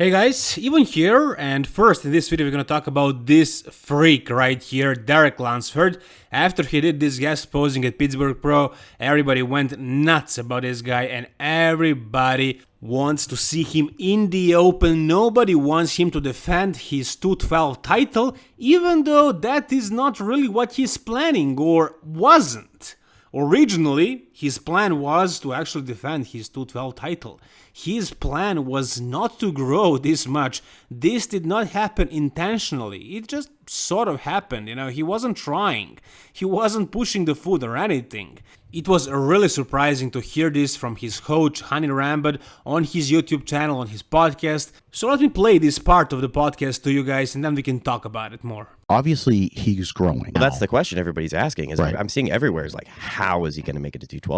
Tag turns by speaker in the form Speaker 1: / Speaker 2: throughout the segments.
Speaker 1: Hey guys, Ivan here, and first in this video we're gonna talk about this freak right here, Derek Lunsford. After he did this guest posing at Pittsburgh Pro, everybody went nuts about this guy and everybody wants to see him in the open. Nobody wants him to defend his 212 title, even though that is not really what he's planning or wasn't. Originally, his plan was to actually defend his 212 title. His plan was not to grow this much. This did not happen intentionally. It just sort of happened, you know, he wasn't trying. He wasn't pushing the food or anything. It was really surprising to hear this from his coach Hany Rambod on his YouTube channel, on his podcast. So let me play this part of the podcast to you guys and then we can talk about it more
Speaker 2: obviously he's growing.
Speaker 3: Well, that's the question everybody's asking. Is right. I'm seeing everywhere is like, how is he going to make it to 212?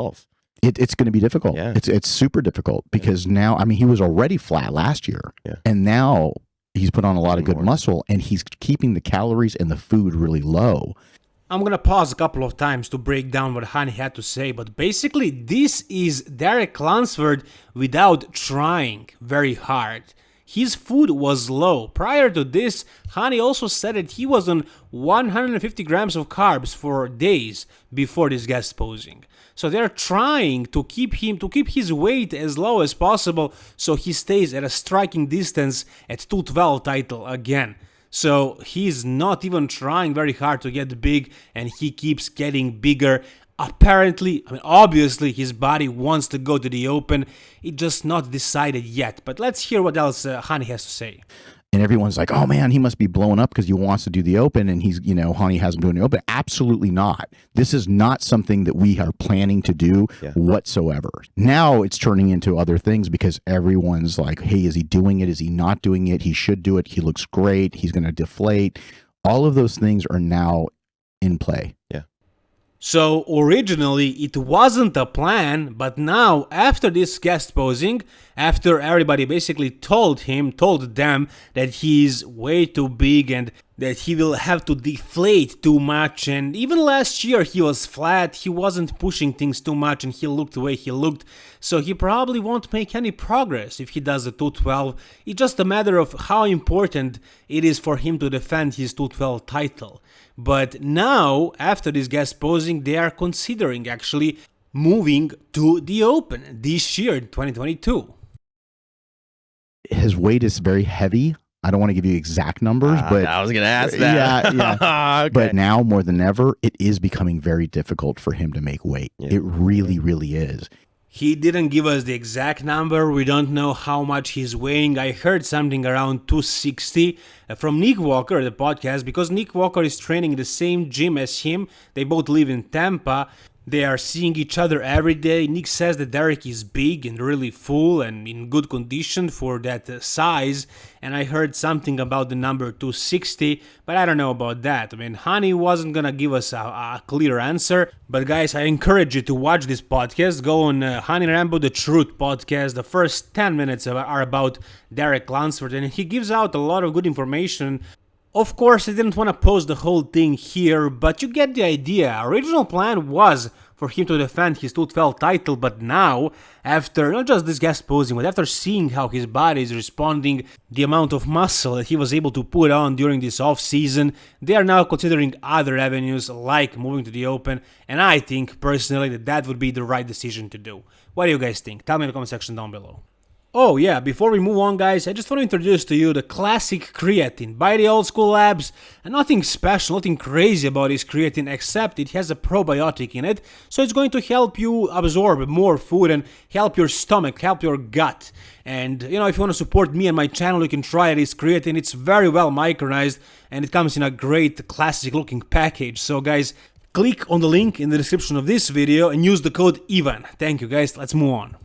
Speaker 2: It, it's going to be difficult. Yeah. It's it's super difficult because yeah. now I mean he was already flat last year, yeah. and now he's put on a lot of good More. muscle and he's keeping the calories and the food really low.
Speaker 1: I'm gonna pause a couple of times to break down what Hany had to say, but basically this is Derek Lunsford without trying very hard his food was low. Prior to this, Hany also said that he was on 150 grams of carbs for days before this guest posing. So they're trying to keep him to keep his weight as low as possible so he stays at a striking distance at 212 title again. So he's not even trying very hard to get big and he keeps getting bigger apparently, I mean, obviously his body wants to go to the open. It's just not decided yet. But let's hear what else uh, Hany has to say.
Speaker 2: And everyone's like, oh man, he must be blowing up because he wants to do the open and he's, you know, Hany has him doing the open. Absolutely not. This is not something that we are planning to do yeah. whatsoever. Now it's turning into other things because everyone's like, hey, is he doing it? Is he not doing it? He should do it. He looks great. He's going to deflate. All of those things are now in play.
Speaker 1: So originally it wasn't a plan, but now after this guest posing, after everybody basically told him, told them that he's way too big and that he will have to deflate too much and even last year he was flat, he wasn't pushing things too much and he looked the way he looked, so he probably won't make any progress if he does the 212, it's just a matter of how important it is for him to defend his 212 title. But now, after this guest posing, they are considering actually moving to the Open this year, 2022.
Speaker 2: His weight is very heavy. I don't want to give you exact numbers, uh, but
Speaker 3: I was going to ask that.
Speaker 2: Yeah, yeah. okay. But now more than ever, it is becoming very difficult for him to make weight. Yeah. It really, really is.
Speaker 1: He didn't give us the exact number, we don't know how much he's weighing. I heard something around 260 uh, from Nick Walker, the podcast, because Nick Walker is training in the same gym as him. They both live in Tampa. They are seeing each other every day. Nick says that Derek is big and really full and in good condition for that uh, size. And I heard something about the number 260, but I don't know about that. I mean, Hany wasn't gonna give us a, a clear answer. But guys, I encourage you to watch this podcast. Go on uh, Hany Rambod The Truth podcast. The first 10 minutes are about Derek Lunsford, and he gives out a lot of good information of course, I didn't want to post the whole thing here, but you get the idea. Original plan was for him to defend his 212 title, but now, after not just this guest posing, but after seeing how his body is responding, the amount of muscle that he was able to put on during this off-season, they are now considering other avenues like moving to the open, and I think personally that that would be the right decision to do. What do you guys think? Tell me in the comment section down below. Oh yeah, before we move on guys, I just want to introduce to you the classic creatine by the old school labs. And nothing special, nothing crazy about this creatine except it has a probiotic in it, so it's going to help you absorb more food and help your stomach, help your gut. And you know, if you want to support me and my channel, you can try this creatine. It's very well micronized and it comes in a great classic looking package. So guys, click on the link in the description of this video and use the code IVAN. Thank you guys, let's move on.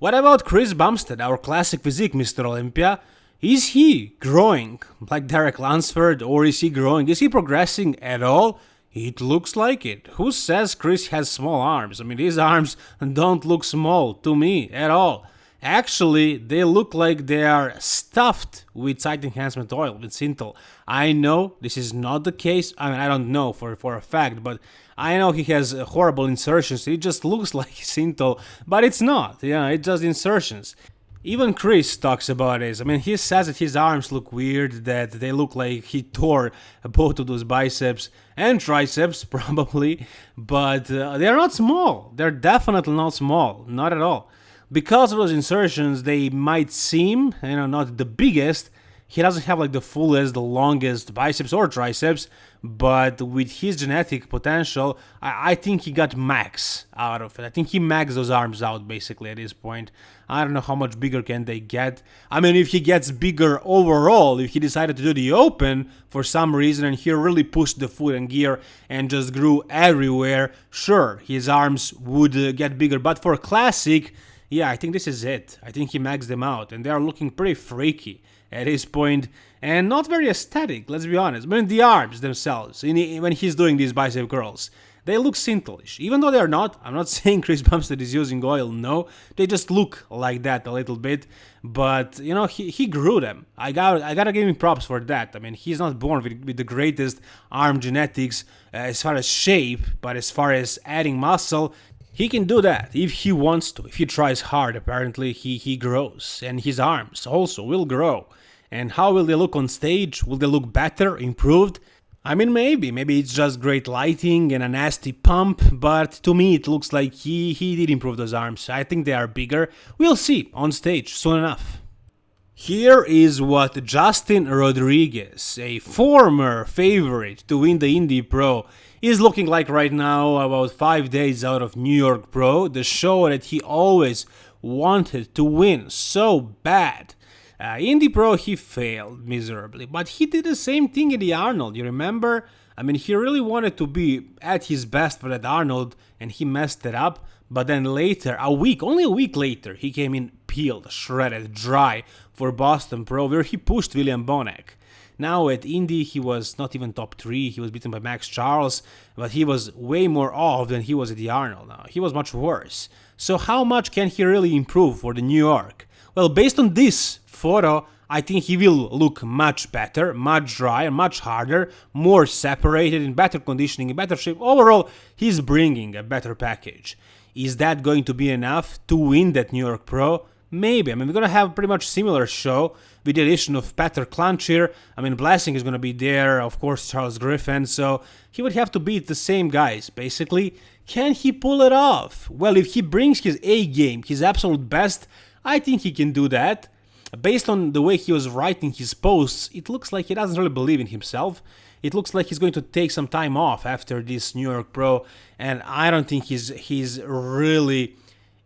Speaker 1: What about Chris Bumstead, our classic physique Mr. Olympia? Is he growing like Derek Lunsford or is he growing? Is he progressing at all? It looks like it. Who says Chris has small arms? I mean, his arms don't look small to me at all. Actually, they look like they are stuffed with site enhancement oil, with Synthol. I know this is not the case. I mean, I don't know for, for a fact, but I know he has horrible insertions. It just looks like Synthol, but it's not. Yeah, it does insertions. Even Chris talks about this. I mean, he says that his arms look weird, that they look like he tore both of those biceps and triceps, probably, but uh, they're not small. They're definitely not small, not at all. Because of those insertions, they might seem, you know, not the biggest, he doesn't have like the fullest, the longest biceps or triceps, but with his genetic potential, I, I, think he got max out of it. I think he maxed those arms out basically at this point. I don't know how much bigger can they get. I mean, if he gets bigger overall, if he decided to do the open for some reason and he really pushed the foot and gear and just grew everywhere, sure, his arms would uh, get bigger. But for classic, yeah, I think this is it. I think he maxed them out and they are looking pretty freaky at his point and not very aesthetic, let's be honest. I mean, the arms themselves, when he's doing these bicep curls, they look synthelish. Even though they're not, I'm not saying Chris Bumstead is using oil, no. They just look like that a little bit. But, you know, he, he grew them. I got I gotta give him props for that. I mean, he's not born with, with the greatest arm genetics uh, as far as shape, but as far as adding muscle, he can do that if he wants to. If he tries hard, apparently he, he grows. And his arms also will grow. And how will they look on stage? Will they look better, improved? I mean, maybe. Maybe it's just great lighting and a nasty pump, but to me it looks like he, he did improve those arms. I think they are bigger. We'll see on stage soon enough. Here is what Justin Rodriguez, a former favorite to win the Indy Pro, is looking like right now, about 5 days out of New York Pro, the show that he always wanted to win so bad. Uh, Indy Pro, he failed miserably, but he did the same thing in the Arnold, you remember? I mean, he really wanted to be at his best for that Arnold, and he messed it up. But then later, a week, only a week later, he came in peeled, shredded, dry for Boston Pro, where he pushed William Bonac. Now at Indy, he was not even top three. He was beaten by Max Charles, but he was way more off than he was at the Arnold. Now he was much worse. So how much can he really improve for the New York? Well, based on this photo, I think he will look much better, much drier, much harder, more separated, in better conditioning, in better shape. Overall, he's bringing a better package. Is that going to be enough to win that New York Pro? Maybe. I mean, we're going to have pretty much similar show with the addition of Petr Klančir. I mean, Blessing is going to be there, of course, Charles Griffin. So he would have to beat the same guys, basically. Can he pull it off? Well, if he brings his A game, his absolute best, I think he can do that. Based on the way he was writing his posts, it looks like he doesn't really believe in himself. It looks like he's going to take some time off after this New York Pro, and I don't think he's he's really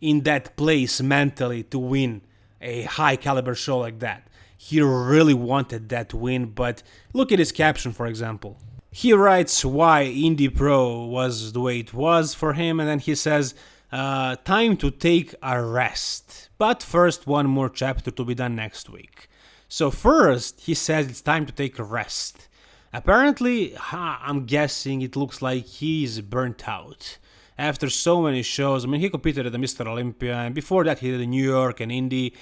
Speaker 1: in that place mentally to win a high caliber show like that. He really wanted that win, but look at his caption, for example. He writes why Indy Pro was the way it was for him, and then he says, uh, time to take a rest. But first, one more chapter to be done next week. So, first, he says it's time to take a rest. Apparently, I'm guessing it looks like he's burnt out. After so many shows, I mean, he competed at the Mr. Olympia, and before that, he did the New York and Indy.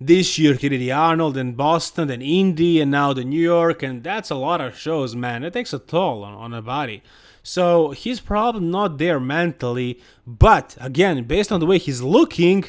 Speaker 1: This year, he did the Arnold and Boston, then Indy, and now the New York, and that's a lot of shows, man. It takes a toll on, on a body. So he's probably not there mentally, but again, based on the way he's looking,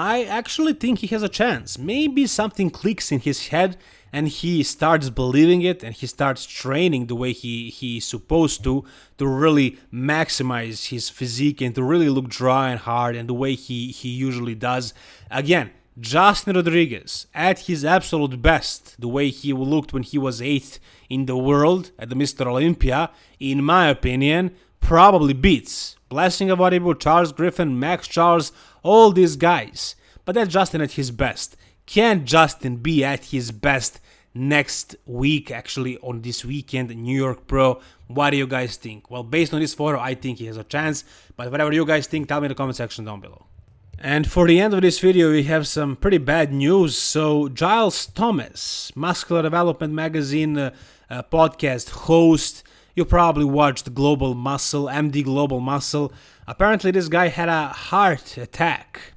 Speaker 1: I actually think he has a chance. Maybe something clicks in his head and he starts believing it and he starts training the way he he's supposed to to really maximize his physique and to really look dry and hard and the way he he usually does. Again, Justin Rodriguez at his absolute best, the way he looked when he was eighth in the world at the Mr. Olympia, in my opinion, probably beats Blessing Awodibu, Charles Griffin, Max Charles, all these guys. But that's Justin at his best. Can Justin be at his best next week, actually, on this weekend, New York Pro? What do you guys think? Well, based on this photo, I think he has a chance. But whatever you guys think, tell me in the comment section down below. And for the end of this video, we have some pretty bad news. So, Giles Thomas, Muscular Development Magazine uh, uh, podcast host, you probably watched Global Muscle, MD Global Muscle. Apparently, this guy had a heart attack.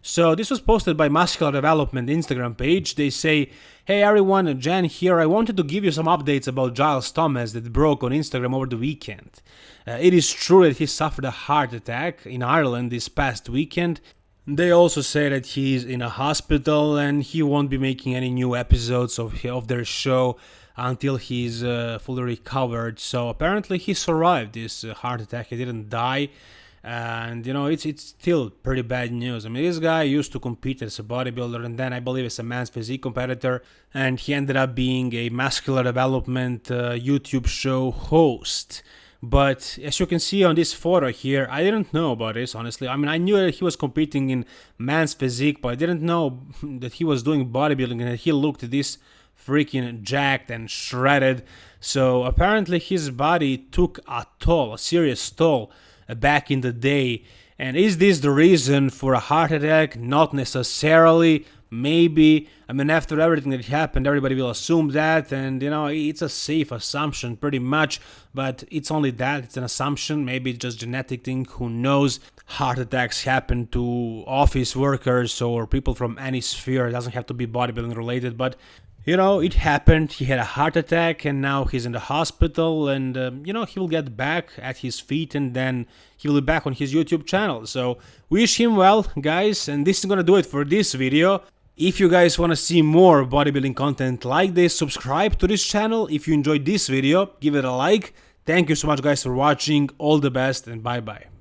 Speaker 1: So, this was posted by Muscular Development Instagram page. They say, Hey everyone, Jen here. I wanted to give you some updates about Giles Thomas that broke on Instagram over the weekend. Uh, it is true that he suffered a heart attack in Ireland this past weekend, They also say that he is in a hospital and he won't be making any new episodes of, of their show until he's uh, fully recovered. So apparently he survived this uh, heart attack. He didn't die. And you know it's it's still pretty bad news. I mean, this guy used to compete as a bodybuilder, and then I believe as a man's physique competitor, and he ended up being a muscular development uh, YouTube show host. But as you can see on this photo here, I didn't know about this honestly. I mean, I knew that he was competing in man's physique, but I didn't know that he was doing bodybuilding and he looked this freaking jacked and shredded. So apparently his body took a toll, a serious toll uh, back in the day. And is this the reason for a heart attack? Not necessarily. Maybe. I mean, after everything that happened, everybody will assume that, and you know, it's a safe assumption pretty much, but it's only that. It's an assumption. Maybe it's just genetic thing. Who knows? Heart attacks happen to office workers or people from any sphere. It doesn't have to be bodybuilding related, but you know, it happened. He had a heart attack and now he's in the hospital. And, um, you know, he will get back at his feet and then he will be back on his YouTube channel. So, wish him well, guys. And this is gonna do it for this video. If you guys want to see more bodybuilding content like this, subscribe to this channel. If you enjoyed this video, give it a like. Thank you so much guys for watching. All the best and bye bye.